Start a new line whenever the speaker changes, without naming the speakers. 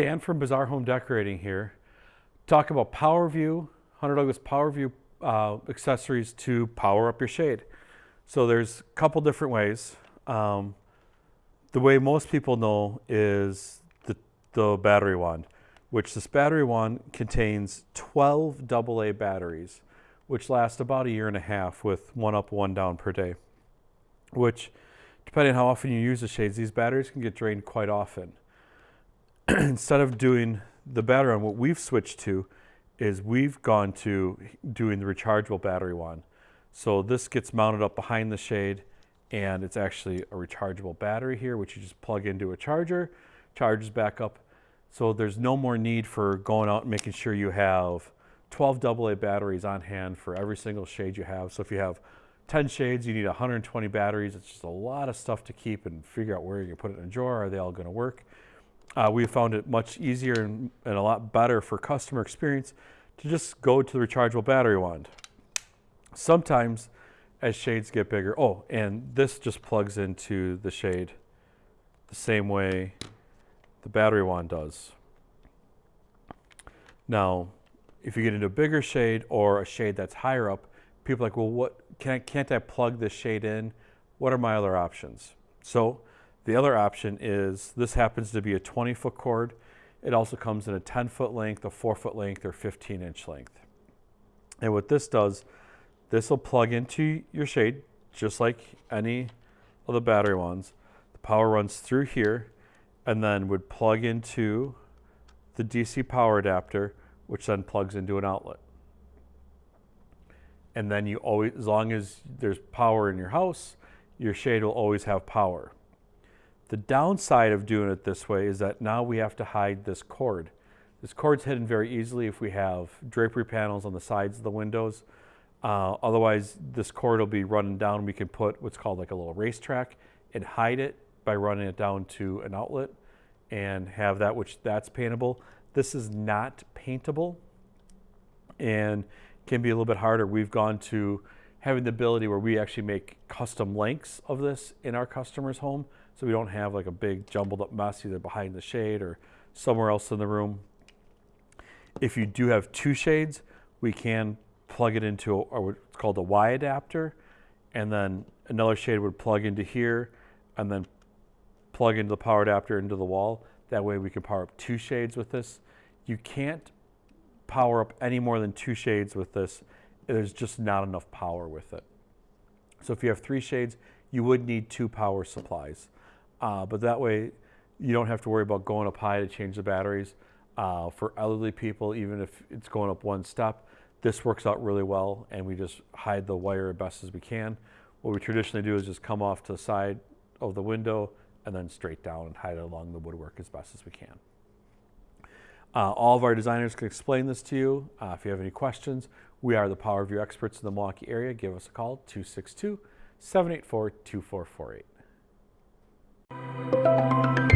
Dan from Bazaar Home Decorating here. Talk about PowerView, Hunter Douglas PowerView uh, accessories to power up your shade. So there's a couple different ways. Um, the way most people know is the, the battery wand, which this battery wand contains 12 AA batteries, which last about a year and a half with one up, one down per day, which depending on how often you use the shades, these batteries can get drained quite often. Instead of doing the battery on what we've switched to is we've gone to doing the rechargeable battery one. So this gets mounted up behind the shade and it's actually a rechargeable battery here, which you just plug into a charger, charges back up. So there's no more need for going out and making sure you have 12 AA batteries on hand for every single shade you have. So if you have 10 shades, you need 120 batteries. It's just a lot of stuff to keep and figure out where you put it in a drawer. Are they all gonna work? Uh, we found it much easier and, and a lot better for customer experience to just go to the rechargeable battery wand. Sometimes as shades get bigger, oh, and this just plugs into the shade the same way the battery wand does. Now, if you get into a bigger shade or a shade that's higher up, people are like, well, what can I, can't I plug this shade in? What are my other options? So the other option is this happens to be a 20 foot cord. It also comes in a 10 foot length, a 4 foot length, or 15 inch length. And what this does, this will plug into your shade just like any of the battery ones. The power runs through here and then would plug into the DC power adapter, which then plugs into an outlet. And then you always, as long as there's power in your house, your shade will always have power. The downside of doing it this way is that now we have to hide this cord. This cord's hidden very easily if we have drapery panels on the sides of the windows. Uh, otherwise, this cord will be running down. We can put what's called like a little racetrack and hide it by running it down to an outlet and have that, which that's paintable. This is not paintable and can be a little bit harder. We've gone to having the ability where we actually make custom lengths of this in our customer's home so we don't have like a big jumbled up mess either behind the shade or somewhere else in the room. If you do have two shades, we can plug it into a, what's called a Y adapter, and then another shade would plug into here, and then plug into the power adapter into the wall. That way we can power up two shades with this. You can't power up any more than two shades with this. There's just not enough power with it. So if you have three shades, you would need two power supplies. Uh, but that way, you don't have to worry about going up high to change the batteries. Uh, for elderly people, even if it's going up one step, this works out really well and we just hide the wire as best as we can. What we traditionally do is just come off to the side of the window and then straight down and hide it along the woodwork as best as we can. Uh, all of our designers can explain this to you. Uh, if you have any questions, we are the PowerView experts in the Milwaukee area. Give us a call, 262 784 2448. Música